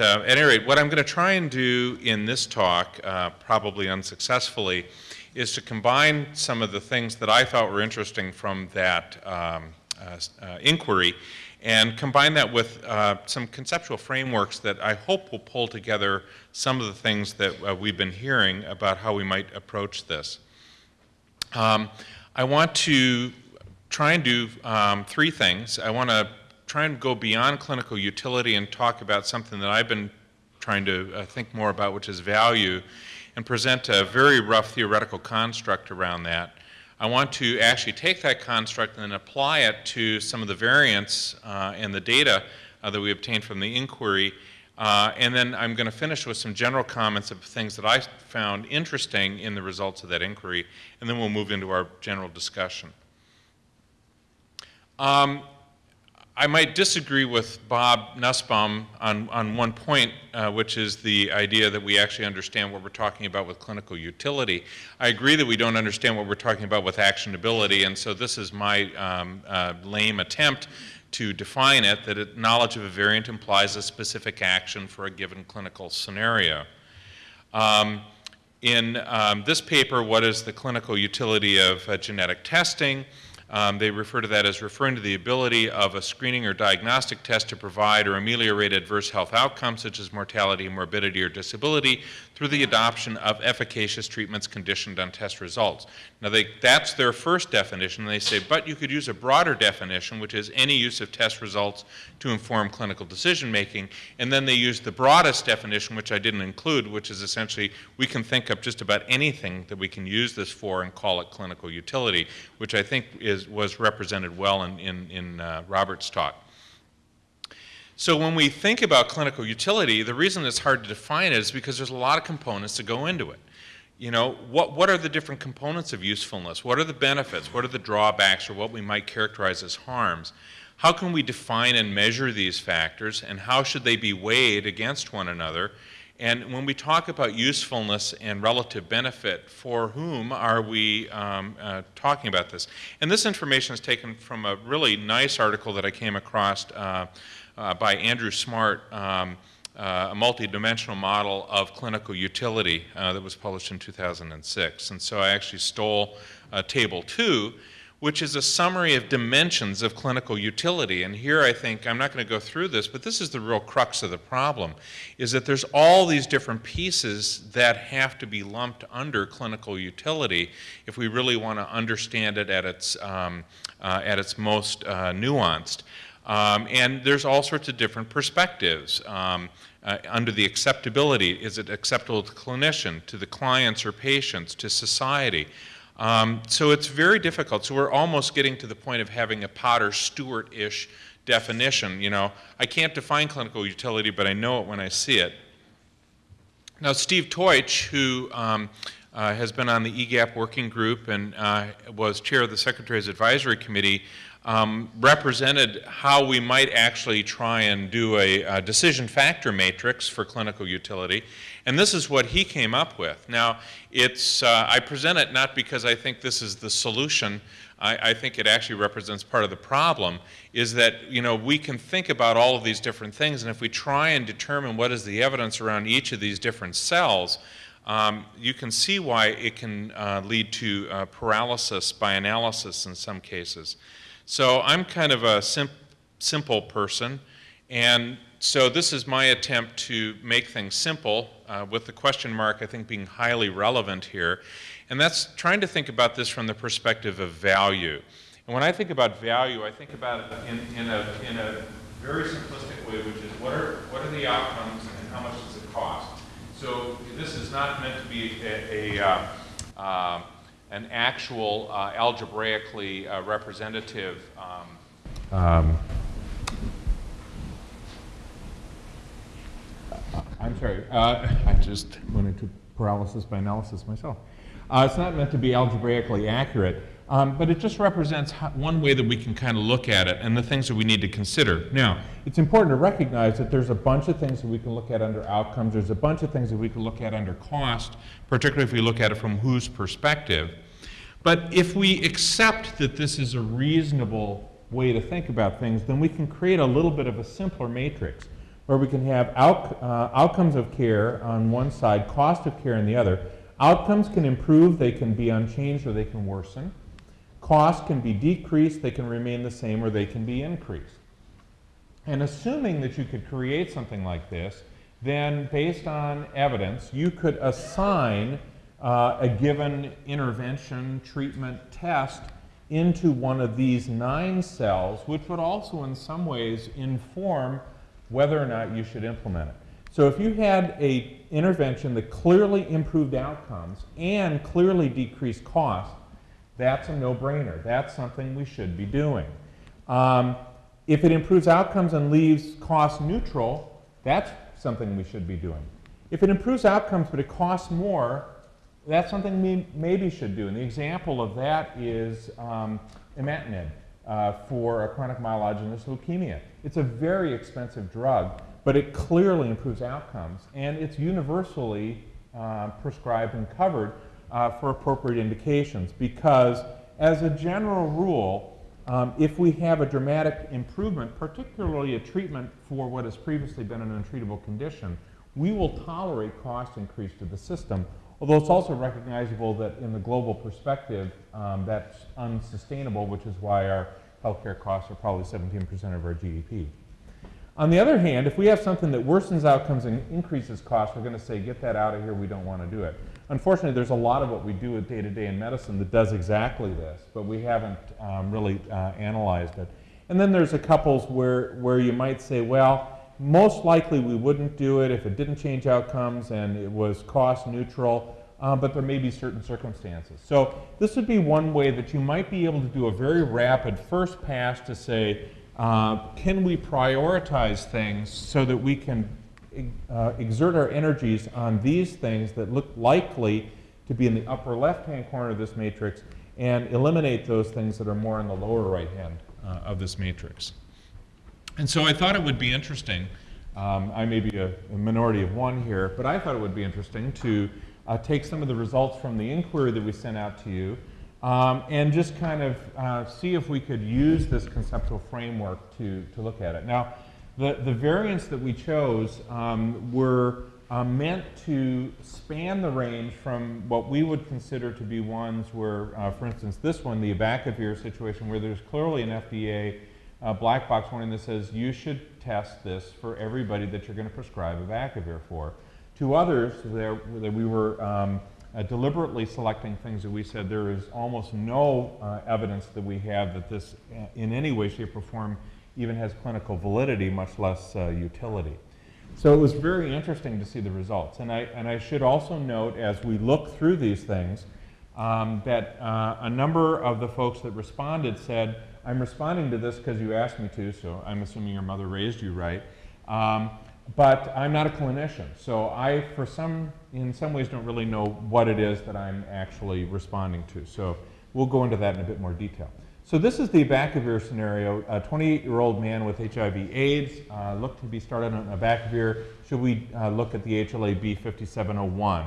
uh, at any rate, what I'm going to try and do in this talk, uh, probably unsuccessfully, is to combine some of the things that I thought were interesting from that um, uh, uh inquiry and combine that with uh, some conceptual frameworks that I hope will pull together some of the things that uh, we've been hearing about how we might approach this. Um, I want to try and do um, three things. I want to try and go beyond clinical utility and talk about something that I've been trying to uh, think more about, which is value, and present a very rough theoretical construct around that. I want to actually take that construct and then apply it to some of the variants uh, and the data uh, that we obtained from the inquiry. Uh, and then I'm going to finish with some general comments of things that I found interesting in the results of that inquiry, and then we'll move into our general discussion. Um, I might disagree with Bob Nussbaum on, on one point, uh, which is the idea that we actually understand what we're talking about with clinical utility. I agree that we don't understand what we're talking about with actionability, and so this is my um, uh, lame attempt to define it, that it, knowledge of a variant implies a specific action for a given clinical scenario. Um, in um, this paper, what is the clinical utility of uh, genetic testing? Um, they refer to that as referring to the ability of a screening or diagnostic test to provide or ameliorate adverse health outcomes such as mortality, morbidity, or disability through the adoption of efficacious treatments conditioned on test results. Now, they, that's their first definition. They say, but you could use a broader definition, which is any use of test results to inform clinical decision making. And then they use the broadest definition, which I didn't include, which is essentially we can think of just about anything that we can use this for and call it clinical utility, which I think is, was represented well in, in, in uh, Robert's talk. So when we think about clinical utility, the reason it's hard to define it is because there's a lot of components that go into it. You know, what, what are the different components of usefulness? What are the benefits? What are the drawbacks or what we might characterize as harms? How can we define and measure these factors and how should they be weighed against one another? And when we talk about usefulness and relative benefit, for whom are we um, uh, talking about this? And this information is taken from a really nice article that I came across uh, uh, by Andrew Smart, um, uh, a multidimensional model of clinical utility uh, that was published in 2006. And so I actually stole uh, table two, which is a summary of dimensions of clinical utility. And here I think, I'm not going to go through this, but this is the real crux of the problem, is that there's all these different pieces that have to be lumped under clinical utility if we really want to understand it at its, um, uh, at its most uh, nuanced. Um, and there's all sorts of different perspectives. Um, uh, under the acceptability, is it acceptable to the clinician, to the clients or patients, to society? Um, so it's very difficult. So we're almost getting to the point of having a Potter Stewart-ish definition. You know, I can't define clinical utility, but I know it when I see it. Now, Steve Teutsch, who um, uh, has been on the EGAPP working group and uh, was chair of the Secretary's Advisory Committee, um, represented how we might actually try and do a, a, decision factor matrix for clinical utility. And this is what he came up with. Now, it's, uh, I present it not because I think this is the solution. I, I, think it actually represents part of the problem, is that you know, we can think about all of these different things, and if we try and determine what is the evidence around each of these different cells, um, you can see why it can uh, lead to uh, paralysis by analysis in some cases. So I'm kind of a sim simple person, and so this is my attempt to make things simple, uh, with the question mark I think being highly relevant here, and that's trying to think about this from the perspective of value. And when I think about value, I think about it in, in, a, in a very simplistic way, which is what are, what are the outcomes and how much does it cost? So this is not meant to be a, a uh, uh, an actual uh, algebraically uh, representative um, um, I'm sorry, uh, I just went into paralysis by analysis myself. Uh, it's not meant to be algebraically accurate, um, but it just represents how, one way that we can kind of look at it and the things that we need to consider. Now, it's important to recognize that there's a bunch of things that we can look at under outcomes. There's a bunch of things that we can look at under cost, particularly if we look at it from whose perspective. But if we accept that this is a reasonable way to think about things, then we can create a little bit of a simpler matrix where we can have out, uh, outcomes of care on one side, cost of care on the other. Outcomes can improve, they can be unchanged, or they can worsen. Costs can be decreased, they can remain the same, or they can be increased. And assuming that you could create something like this, then based on evidence, you could assign uh, a given intervention, treatment, test into one of these nine cells, which would also in some ways inform whether or not you should implement it. So if you had a intervention that clearly improved outcomes and clearly decreased cost, that's a no-brainer. That's something we should be doing. Um, if it improves outcomes and leaves cost neutral, that's something we should be doing. If it improves outcomes but it costs more, that's something we maybe should do. And the example of that is um, imatinib uh, for a chronic myelogenous leukemia. It's a very expensive drug, but it clearly improves outcomes, and it's universally uh, prescribed and covered uh, for appropriate indications because, as a general rule, um, if we have a dramatic improvement, particularly a treatment for what has previously been an untreatable condition, we will tolerate cost increase to the system Although it's also recognizable that in the global perspective, um, that's unsustainable, which is why our healthcare costs are probably 17% of our GDP. On the other hand, if we have something that worsens outcomes and increases costs, we're going to say, get that out of here, we don't want to do it. Unfortunately, there's a lot of what we do day to day in medicine that does exactly this, but we haven't um, really uh, analyzed it. And then there's a couples where, where you might say, well, most likely we wouldn't do it if it didn't change outcomes and it was cost neutral, uh, but there may be certain circumstances. So this would be one way that you might be able to do a very rapid first pass to say, uh, can we prioritize things so that we can uh, exert our energies on these things that look likely to be in the upper left-hand corner of this matrix and eliminate those things that are more in the lower right-hand uh, of this matrix. And so I thought it would be interesting, um, I may be a, a, minority of one here, but I thought it would be interesting to uh, take some of the results from the inquiry that we sent out to you um, and just kind of uh, see if we could use this conceptual framework to, to look at it. Now, the, the variants that we chose um, were uh, meant to span the range from what we would consider to be ones where, uh, for instance, this one, the abacavir situation, where there's clearly an FDA uh, black box warning that says you should test this for everybody that you're going to prescribe abacavir for. To others, there, we were um, uh, deliberately selecting things that we said there is almost no uh, evidence that we have that this uh, in any way, shape, or form even has clinical validity, much less uh, utility. So it was very interesting to see the results. And I, and I should also note as we look through these things um, that uh, a number of the folks that responded said, I'm responding to this because you asked me to, so I'm assuming your mother raised you right. Um, but I'm not a clinician, so I, for some, in some ways, don't really know what it is that I'm actually responding to. So we'll go into that in a bit more detail. So this is the abacavir scenario. A 28-year-old man with HIV/AIDS uh, looked to be started on abacavir. Should we uh, look at the HLA-B 5701?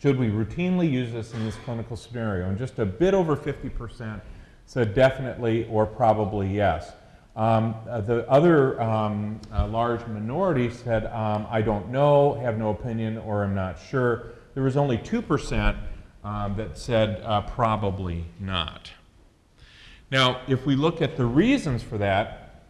Should we routinely use this in this clinical scenario? And just a bit over 50 percent so definitely or probably yes. Um, uh, the other um, uh, large minority said, um, I don't know, have no opinion, or I'm not sure. There was only 2% um, that said uh, probably not. Now, if we look at the reasons for that,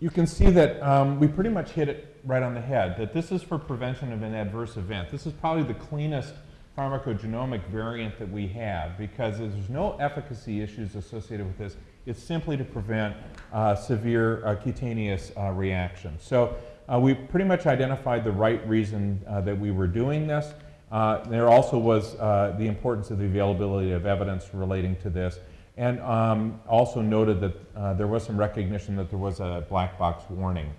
you can see that um, we pretty much hit it right on the head, that this is for prevention of an adverse event. This is probably the cleanest pharmacogenomic variant that we have because there's no efficacy issues associated with this. It's simply to prevent uh, severe uh, cutaneous uh, reactions. So uh, we pretty much identified the right reason uh, that we were doing this. Uh, there also was the importance of the availability of evidence relating to this and um, also noted that there was some recognition that there was a black box warning.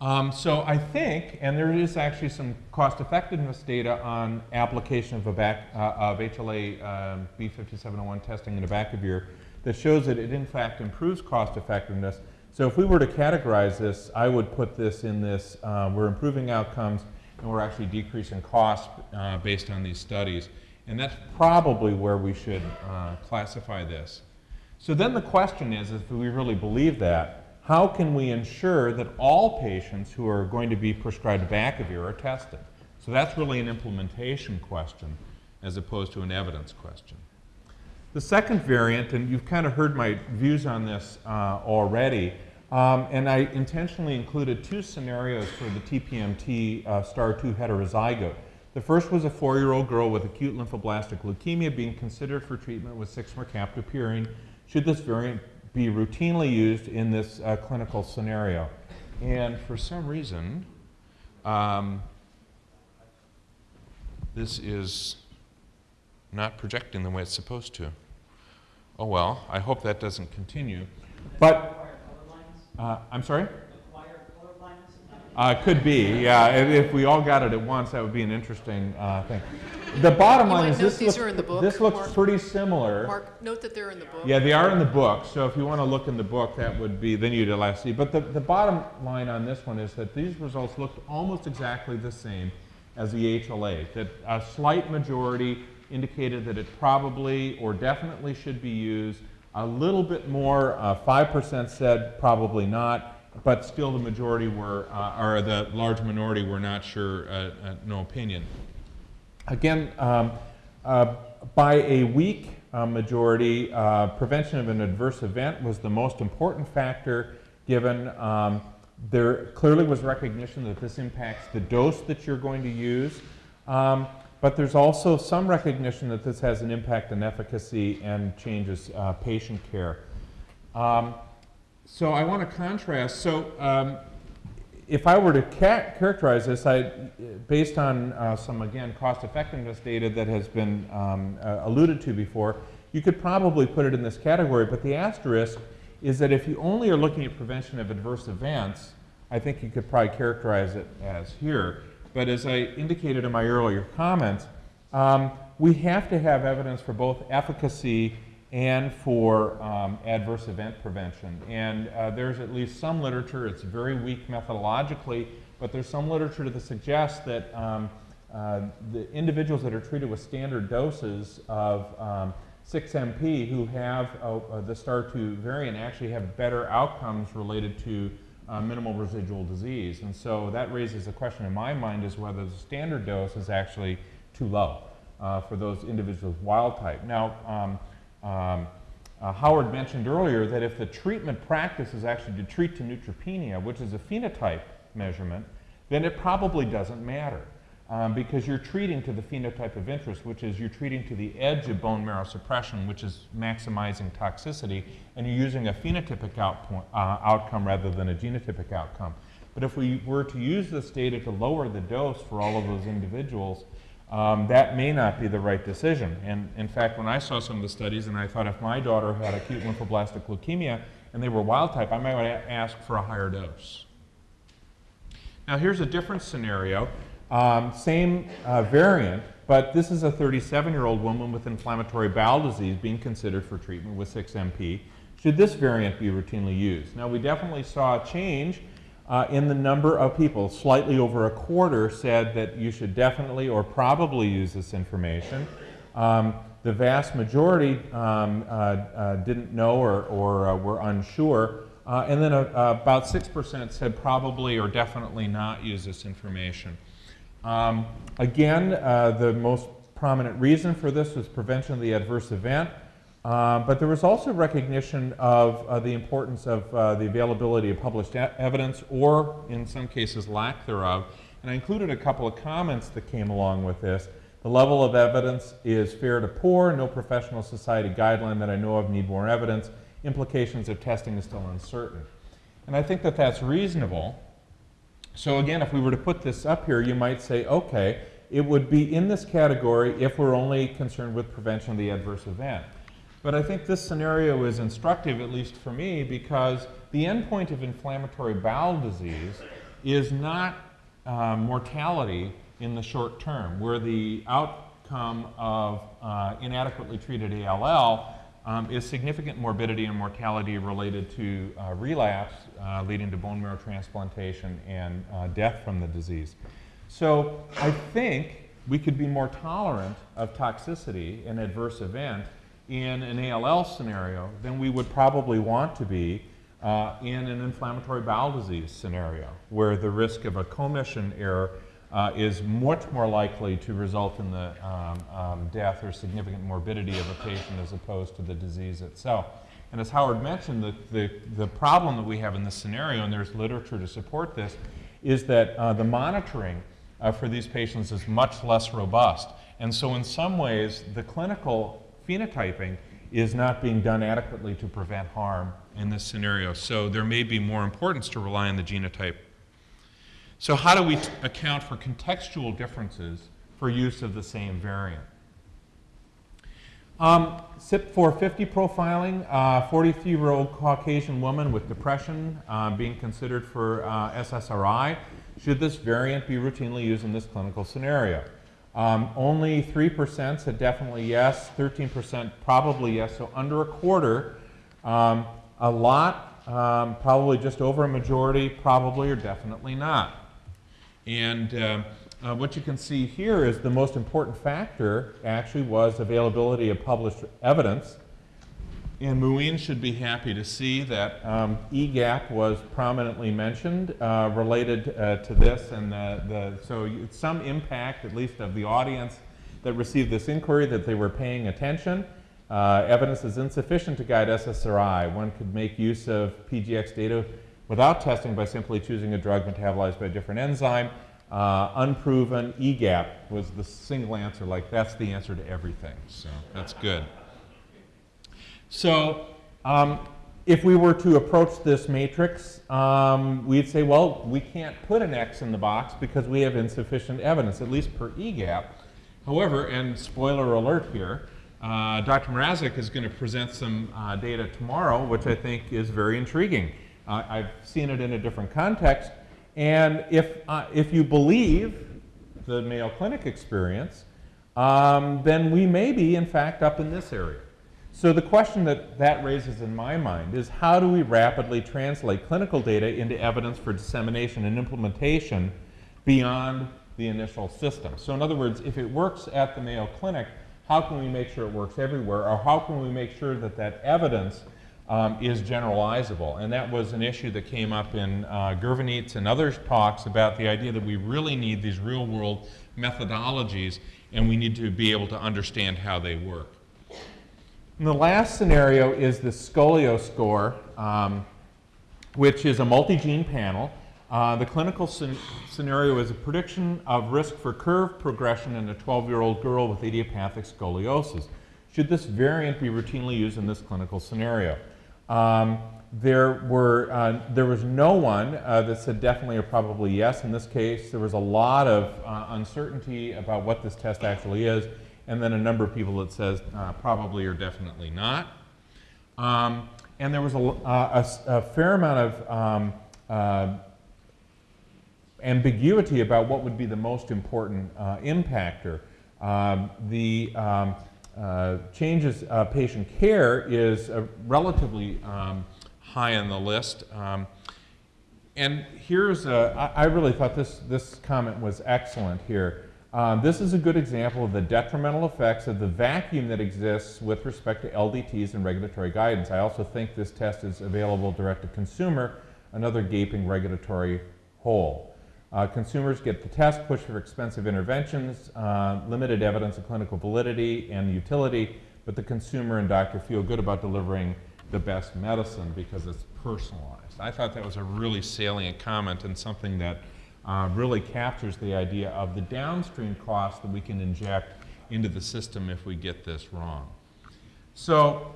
Um, so I think, and there is actually some cost effectiveness data on application of, a back, uh, of HLA um, B5701 testing in a abacavir that shows that it in fact improves cost effectiveness. So if we were to categorize this, I would put this in this, uh, we're improving outcomes and we're actually decreasing costs uh, based on these studies. And that's probably where we should uh, classify this. So then the question is, if we really believe that, how can we ensure that all patients who are going to be prescribed Abacavir are tested? So that's really an implementation question as opposed to an evidence question. The second variant, and you've kind of heard my views on this uh, already, um, and I intentionally included two scenarios for the TPMT uh, STAR2 heterozygote. The first was a four-year-old girl with acute lymphoblastic leukemia being considered for treatment with 6-mercaptopurine. Should this variant be routinely used in this uh, clinical scenario? And for some reason, um, this is not projecting the way it's supposed to. Oh well, I hope that doesn't continue. But, uh, I'm sorry? Uh, could be, yeah. If, if we all got it at once, that would be an interesting uh, thing. The bottom You line is this the book, this looks Mark. pretty similar. Mark, note that they're in the book. Yeah, they are in the book, so if you want to look in the book, that would be, then you'd allow see. But the, the bottom line on this one is that these results looked almost exactly the same as the HLA, that a slight majority indicated that it probably or definitely should be used. A little bit more, uh, 5% said probably not, but still the majority were, uh, or the large minority were not sure, uh, uh, no opinion. Again, um, uh, by a weak uh, majority, prevention of an adverse event was the most important factor given um, there clearly was recognition that this impacts the dose that you're going to use, um, but there's also some recognition that this has an impact on efficacy and changes uh, patient care. Um, so I want to contrast. So um, if I were to characterize this, I, based on uh, some, again, cost effectiveness data that has been um, uh, alluded to before, you could probably put it in this category, but the asterisk is that if you only are looking at prevention of adverse events, I think you could probably characterize it as here. But as I indicated in my earlier comments, um, we have to have evidence for both efficacy and for um, adverse event prevention. And uh, there's at least some literature, it's very weak methodologically, but there's some literature that suggests that um, uh, the individuals that are treated with standard doses of um, 6MP who have uh, uh, the STAR2 variant actually have better outcomes related to uh, minimal residual disease. And so that raises a question in my mind is whether the standard dose is actually too low uh, for those individuals wild type. Now, um, uh, Howard mentioned earlier that if the treatment practice is actually to treat to neutropenia, which is a phenotype measurement, then it probably doesn't matter um, because you're treating to the phenotype of interest, which is you're treating to the edge of bone marrow suppression, which is maximizing toxicity, and you're using a phenotypic outpo- uh, outcome rather than a genotypic outcome. But if we were to use this data to lower the dose for all of those individuals, um, that may not be the right decision. And in fact, when I saw some of the studies, and I thought if my daughter had acute lymphoblastic leukemia and they were wild type, I might want to ask for a higher dose. Now here's a different scenario. Um, same uh, variant, but this is a 37-year-old woman with inflammatory bowel disease being considered for treatment with 6-MP. Should this variant be routinely used? Now we definitely saw a change uh, in the number of people. Slightly over a quarter said that you should definitely or probably use this information. Um, the vast majority um, uh, uh, didn't know or, or uh, were unsure. Uh, and then uh, about 6% said probably or definitely not use this information. Um, again, the most prominent reason for this was prevention of the adverse event, uh, but there was also recognition of uh, the importance of uh, the availability of published e- evidence or, in some cases, lack thereof. And I included a couple of comments that came along with this. The level of evidence is fair to poor, no professional society guideline that I know of need more evidence. Implications of testing is still uncertain. And I think that that's reasonable. So again, if we were to put this up here, you might say, okay, it would be in this category if we're only concerned with prevention of the adverse event. But I think this scenario is instructive, at least for me, because the endpoint of inflammatory bowel disease is not uh, mortality in the short term, where the outcome of uh, inadequately treated ALL um, is significant morbidity and mortality related to uh, relapse, uh, leading to bone marrow transplantation and uh, death from the disease. So I think we could be more tolerant of toxicity and adverse event in an ALL scenario than we would probably want to be uh, in an inflammatory bowel disease scenario, where the risk of a commission error uh, is much more likely to result in the um, um, death or significant morbidity of a patient as opposed to the disease itself. And as Howard mentioned, the, the, the problem that we have in this scenario, and there's literature to support this, is that uh, the monitoring uh, for these patients is much less robust. And so in some ways, the clinical phenotyping is not being done adequately to prevent harm in this scenario. So there may be more importance to rely on the genotype. So how do we account for contextual differences for use of the same variant? Um, CYP450 profiling, 43-year-old Caucasian woman with depression uh, being considered for uh, SSRI. Should this variant be routinely used in this clinical scenario? Um, only 3% said definitely yes, 13% probably yes, so under a quarter. Um, a lot, um, probably just over a majority, probably or definitely not. And uh, uh, what you can see here is the most important factor actually was availability of published evidence. And Muin should be happy to see that um, EGAPP was prominently mentioned uh, related uh, to this. And the, the, so some impact, at least of the audience that received this inquiry, that they were paying attention. Uh, evidence is insufficient to guide SSRI. One could make use of PGX data without testing by simply choosing a drug metabolized by a different enzyme. Uh, unproven, EGAPP was the single answer, like that's the answer to everything. So that's good. So um, if we were to approach this matrix, um, we'd say, well, we can't put an X in the box because we have insufficient evidence, at least per EGAPP. However, and spoiler alert here, uh, Dr. Mrazek is going to present some uh, data tomorrow, which I think is very intriguing. Uh, I've seen it in a different context. And if, uh, if you believe the Mayo Clinic experience, um, then we may be, in fact, up in this area. So the question that that raises in my mind is how do we rapidly translate clinical data into evidence for dissemination and implementation beyond the initial system? So in other words, if it works at the Mayo Clinic, how can we make sure it works everywhere? Or how can we make sure that that evidence um, is generalizable. And that was an issue that came up in uh, Gurvaneet's and others' talks about the idea that we really need these real world methodologies and we need to be able to understand how they work. And the last scenario is the ScoliScore, um, which is a multi-gene panel. Uh, the clinical scenario is a prediction of risk for curve progression in a 12-year-old girl with idiopathic scoliosis. Should this variant be routinely used in this clinical scenario? Um, there, were, uh, there was no one uh, that said definitely or probably yes. In this case, there was a lot of uh, uncertainty about what this test actually is, and then a number of people that says uh, probably or definitely not. Um, and there was a, uh, a, a fair amount of um, uh, ambiguity about what would be the most important impactor. Um, the um, uh, changes uh, patient care is relatively um, high on the list. Um, and here's, a, I, I really thought this, this comment was excellent here. Um, this is a good example of the detrimental effects of the vacuum that exists with respect to LDTs and regulatory guidance. I also think this test is available direct to consumer, another gaping regulatory hole. Uh, consumers get the test, push for expensive interventions, uh, limited evidence of clinical validity and utility, but the consumer and doctor feel good about delivering the best medicine because it's personalized. I thought that was a really salient comment and something that uh, really captures the idea of the downstream costs that we can inject into the system if we get this wrong. So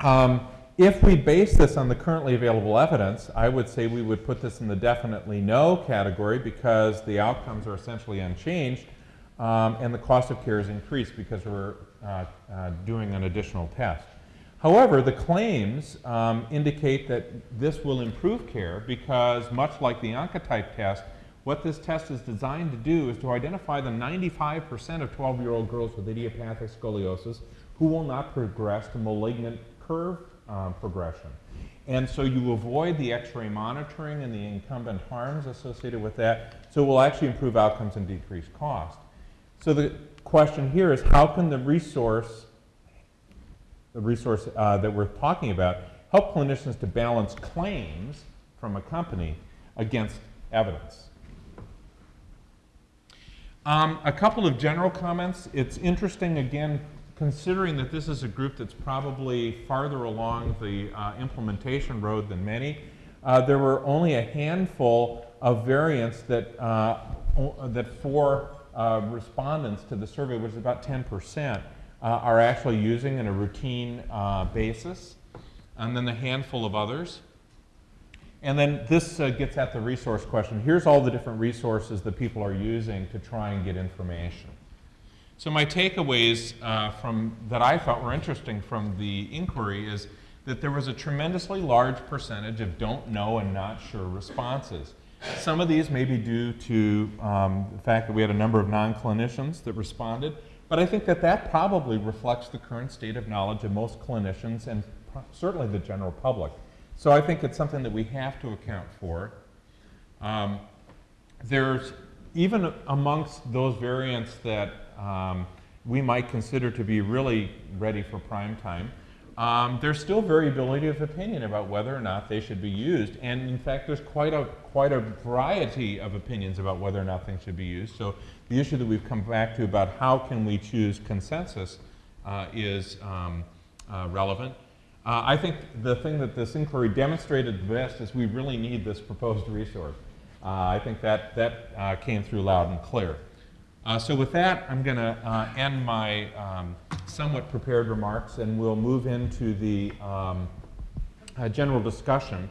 um, if we base this on the currently available evidence, I would say we would put this in the definitely no category because the outcomes are essentially unchanged um, and the cost of care is increased because we're uh, uh, doing an additional test. However, the claims um, indicate that this will improve care because much like the Oncotype test, what this test is designed to do is to identify the 95% of 12-year-old girls with idiopathic scoliosis who will not progress to malignant curve um, progression. And so you avoid the x-ray monitoring and the incumbent harms associated with that, so it will actually improve outcomes and decrease cost. So the question here is how can the resource, the resource uh, that we're talking about, help clinicians to balance claims from a company against evidence. Um, a couple of general comments. It's interesting, again, considering that this is a group that's probably farther along the uh, implementation road than many. Uh, there were only a handful of variants that, uh, that four uh, respondents to the survey, which is about 10%, uh, are actually using in a routine uh, basis, and then a handful of others. And then this uh, gets at the resource question. Here's all the different resources that people are using to try and get information. So my takeaways uh, from that I thought were interesting from the inquiry is that there was a tremendously large percentage of don't know and not sure responses. Some of these may be due to um, the fact that we had a number of non-clinicians that responded, but I think that that probably reflects the current state of knowledge of most clinicians and certainly the general public. So I think it's something that we have to account for. Um, there's even amongst those variants that um, we might consider to be really ready for prime time, um, there's still variability of opinion about whether or not they should be used. And in fact, there's quite a, quite a variety of opinions about whether or not things should be used. So the issue that we've come back to about how can we choose consensus uh, is um, uh, relevant. Uh, I think the thing that this inquiry demonstrated best is we really need this proposed resource. Uh, I think that, that uh, came through loud and clear. Uh, so with that, I'm going to uh, end my um, somewhat prepared remarks and we'll move into the um, general discussion.